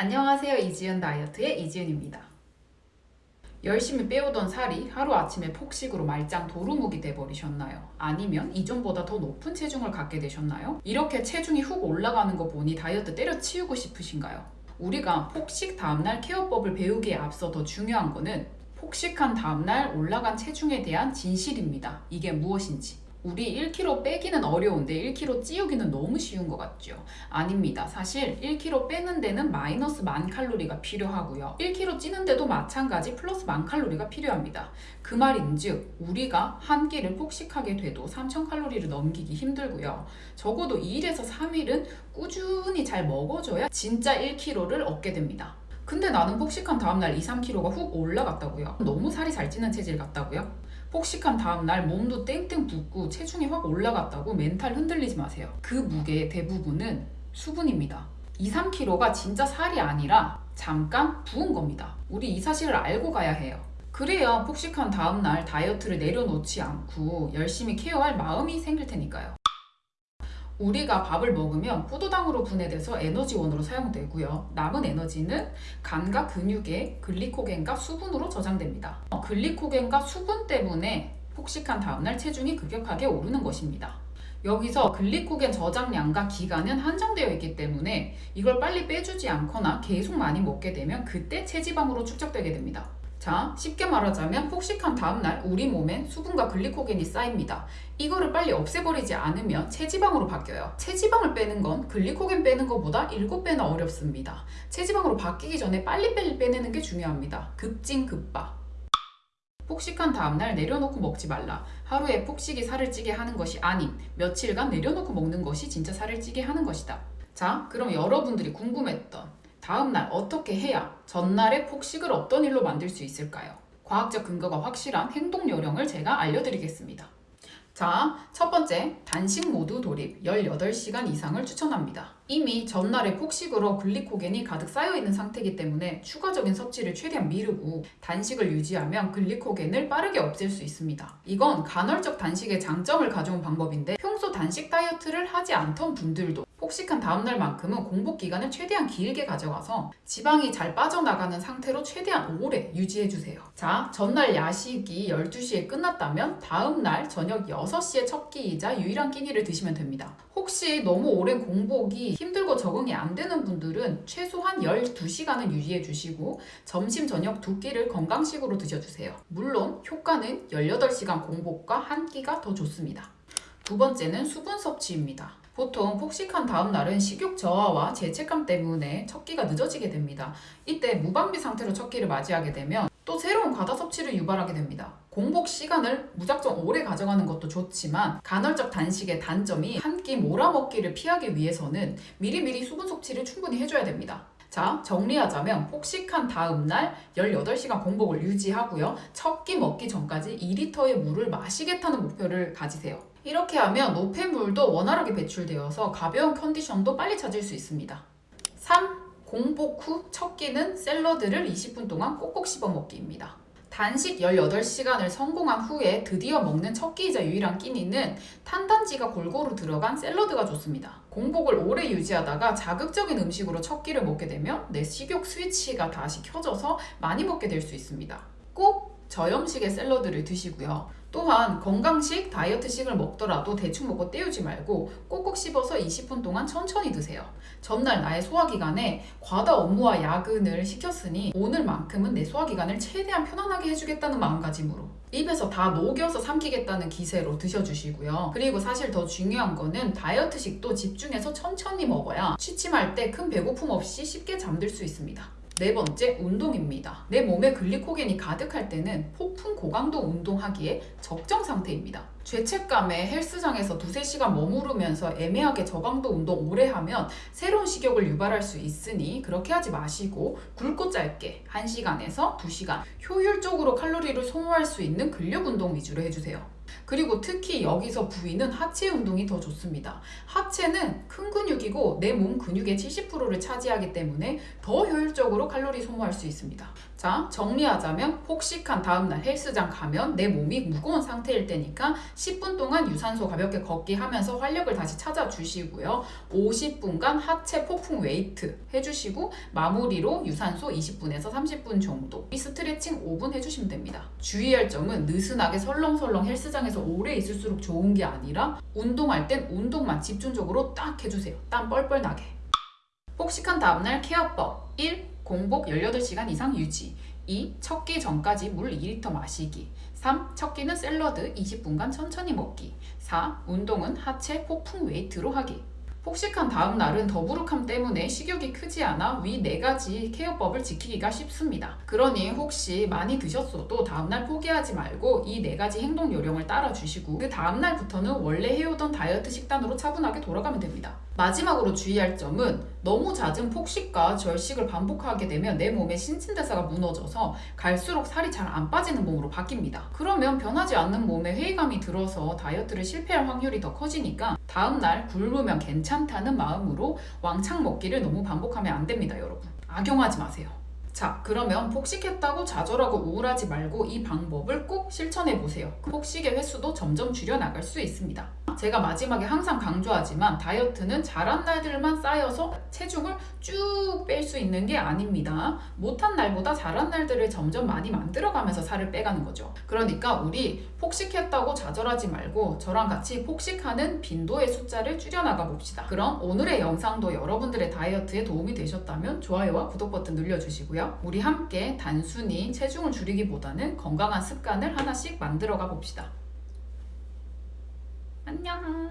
안녕하세요 이지은 다이어트의 이지은입니다 열심히 빼오던 살이 하루아침에 폭식으로 말짱 도루묵이 돼버리셨나요? 아니면 이전보다 더 높은 체중을 갖게 되셨나요? 이렇게 체중이 훅 올라가는 거 보니 다이어트 때려치우고 싶으신가요? 우리가 폭식 다음날 케어법을 배우기에 앞서 더 중요한 거는 폭식한 다음날 올라간 체중에 대한 진실입니다. 이게 무엇인지. 우리 1kg 빼기는 어려운데 1kg 찌우기는 너무 쉬운 것 같죠? 아닙니다. 사실 1kg 빼는 데는 마이너스 만 칼로리가 필요하고요. 1kg 찌는 데도 마찬가지 플러스 만 칼로리가 필요합니다. 그 말인즉 우리가 한 끼를 폭식하게 돼도 3000 칼로리를 넘기기 힘들고요. 적어도 2일에서 3일은 꾸준히 잘 먹어줘야 진짜 1kg를 얻게 됩니다. 근데 나는 폭식한 다음날 2, 3kg가 훅 올라갔다고요. 너무 살이 잘 찌는 체질 같다고요? 폭식한 다음날 몸도 땡땡 붓고 체중이 확 올라갔다고 멘탈 흔들리지 마세요. 그 무게의 대부분은 수분입니다. 2, 3kg가 진짜 살이 아니라 잠깐 부은 겁니다. 우리 이 사실을 알고 가야 해요. 그래야 폭식한 다음날 다이어트를 내려놓지 않고 열심히 케어할 마음이 생길 테니까요. 우리가 밥을 먹으면 포도당으로 분해돼서 에너지원으로 사용되고요. 남은 에너지는 간과 근육의 글리코겐과 수분으로 저장됩니다. 어, 글리코겐과 수분 때문에 폭식한 다음날 체중이 급격하게 오르는 것입니다. 여기서 글리코겐 저장량과 기간은 한정되어 있기 때문에 이걸 빨리 빼주지 않거나 계속 많이 먹게 되면 그때 체지방으로 축적되게 됩니다. 자, 쉽게 말하자면 폭식한 다음날 우리 몸엔 수분과 글리코겐이 쌓입니다. 이거를 빨리 없애버리지 않으면 체지방으로 바뀌어요. 체지방을 빼는 건 글리코겐 빼는 것보다 7배나 어렵습니다. 체지방으로 바뀌기 전에 빨리빨리 빼내는 게 중요합니다. 급진급바. 폭식한 다음날 내려놓고 먹지 말라. 하루에 폭식이 살을 찌게 하는 것이 아닌 며칠간 내려놓고 먹는 것이 진짜 살을 찌게 하는 것이다. 자, 그럼 여러분들이 궁금했던 다음날 어떻게 해야 전날의 폭식을 어떤 일로 만들 수 있을까요? 과학적 근거가 확실한 행동 요령을 제가 알려드리겠습니다. 자, 첫 번째, 단식 모두 돌입 18시간 이상을 추천합니다. 이미 전날의 폭식으로 글리코겐이 가득 쌓여있는 상태이기 때문에 추가적인 섭취를 최대한 미루고 단식을 유지하면 글리코겐을 빠르게 없앨 수 있습니다. 이건 간헐적 단식의 장점을 가져온 방법인데 평소 단식 다이어트를 하지 않던 분들도 폭식한 다음날만큼은 공복 기간을 최대한 길게 가져가서 지방이 잘 빠져나가는 상태로 최대한 오래 유지해주세요. 자, 전날 야식이 12시에 끝났다면 다음날 저녁 6시에 첫 끼이자 유일한 끼니를 드시면 됩니다. 혹시 너무 오랜 공복이 힘들고 적응이 안 되는 분들은 최소한 12시간은 유지해 주시고 점심, 저녁 두 끼를 건강식으로 드셔주세요. 물론 효과는 18시간 공복과 한 끼가 더 좋습니다. 두 번째는 수분 섭취입니다. 보통 폭식한 다음 날은 식욕 저하와 죄책감 때문에 첫 끼가 늦어지게 됩니다. 이때 무방비 상태로 첫 끼를 맞이하게 되면 또 새로운 과다 섭취를 유발하게 됩니다. 공복 시간을 무작정 오래 가져가는 것도 좋지만 간헐적 단식의 단점이 한 끼 몰아먹기를 피하기 위해서는 미리미리 수분 섭취를 충분히 해줘야 됩니다. 자, 정리하자면 폭식한 다음 날 18시간 공복을 유지하고요. 첫 끼 먹기 전까지 2리터의 물을 마시겠다는 목표를 가지세요. 이렇게 하면 노폐물도 원활하게 배출되어서 가벼운 컨디션도 빨리 찾을 수 있습니다. 3. 공복 후 첫 끼는 샐러드를 20분 동안 꼭꼭 씹어 먹기입니다. 단식 18시간을 성공한 후에 드디어 먹는 첫 끼이자 유일한 끼니는 탄단지가 골고루 들어간 샐러드가 좋습니다. 공복을 오래 유지하다가 자극적인 음식으로 첫 끼를 먹게 되면 내 식욕 스위치가 다시 켜져서 많이 먹게 될 수 있습니다. 꼭 저염식의 샐러드를 드시고요. 또한 건강식, 다이어트식을 먹더라도 대충 먹고 때우지 말고 꼭꼭 씹어서 20분 동안 천천히 드세요. 전날 나의 소화기관에 과다 업무와 야근을 시켰으니 오늘만큼은 내 소화기관을 최대한 편안하게 해주겠다는 마음가짐으로 입에서 다 녹여서 삼키겠다는 기세로 드셔주시고요. 그리고 사실 더 중요한 거는 다이어트식도 집중해서 천천히 먹어야 취침할 때 큰 배고픔 없이 쉽게 잠들 수 있습니다. 네 번째, 운동입니다. 내 몸에 글리코겐이 가득할 때는 폭풍 고강도 운동하기에 적정 상태입니다. 죄책감에 헬스장에서 두세 시간 머무르면서 애매하게 저강도 운동 오래 하면 새로운 식욕을 유발할 수 있으니 그렇게 하지 마시고 굵고 짧게 1시간에서 2시간 효율적으로 칼로리를 소모할 수 있는 근력 운동 위주로 해주세요. 그리고 특히 여기서 부위는 하체 운동이 더 좋습니다. 하체는 큰 근육이고 내 몸 근육의 70%를 차지하기 때문에 더 효율적으로 칼로리 소모할 수 있습니다. 자, 정리하자면 폭식한 다음날 헬스장 가면 내 몸이 무거운 상태일 때니까 10분 동안 유산소 가볍게 걷기 하면서 활력을 다시 찾아주시고요. 50분간 하체 폭풍 웨이트 해주시고 마무리로 유산소 20분에서 30분 정도 이 스트레칭 5분 해주시면 됩니다. 주의할 점은 느슨하게 설렁설렁 헬스장에서 오래 있을수록 좋은 게 아니라 운동할 땐 운동만 집중적으로 딱 해주세요. 땀 뻘뻘 나게. 폭식한 다음날 케어법 1. 공복 18시간 이상 유지 2. 첫 끼 전까지 물 2리터 마시기 3. 첫 끼는 샐러드 20분간 천천히 먹기 4. 운동은 하체 폭풍 웨이트로 하기 폭식한 다음 날은 더부룩함 때문에 식욕이 크지 않아 위네 가지 케어법을 지키기가 쉽습니다. 그러니 혹시 많이 드셨어도 다음날 포기하지 말고 이네 가지 행동 요령을 따라 주시고 그 다음날부터는 원래 해오던 다이어트 식단으로 차분하게 돌아가면 됩니다. 마지막으로 주의할 점은 너무 잦은 폭식과 절식을 반복하게 되면 내 몸의 신진대사가 무너져서 갈수록 살이 잘 안 빠지는 몸으로 바뀝니다. 그러면 변하지 않는 몸에 회의감이 들어서 다이어트를 실패할 확률이 더 커지니까 다음날 굶으면 괜찮다는 마음으로 왕창 먹기를 너무 반복하면 안 됩니다, 여러분. 악용하지 마세요. 자, 그러면 폭식했다고 좌절하고 우울하지 말고 이 방법을 꼭 실천해 보세요. 폭식의 횟수도 점점 줄여 나갈 수 있습니다. 제가 마지막에 항상 강조하지만 다이어트는 잘한 날들만 쌓여서 체중을 쭉 뺄 수 있는 게 아닙니다. 못한 날보다 잘한 날들을 점점 많이 만들어가면서 살을 빼가는 거죠. 그러니까 우리 폭식했다고 좌절하지 말고 저랑 같이 폭식하는 빈도의 숫자를 줄여나가 봅시다. 그럼 오늘의 영상도 여러분들의 다이어트에 도움이 되셨다면 좋아요와 구독 버튼 눌러주시고요. 우리 함께 단순히 체중을 줄이기보다는 건강한 습관을 하나씩 만들어가 봅시다. 안녕.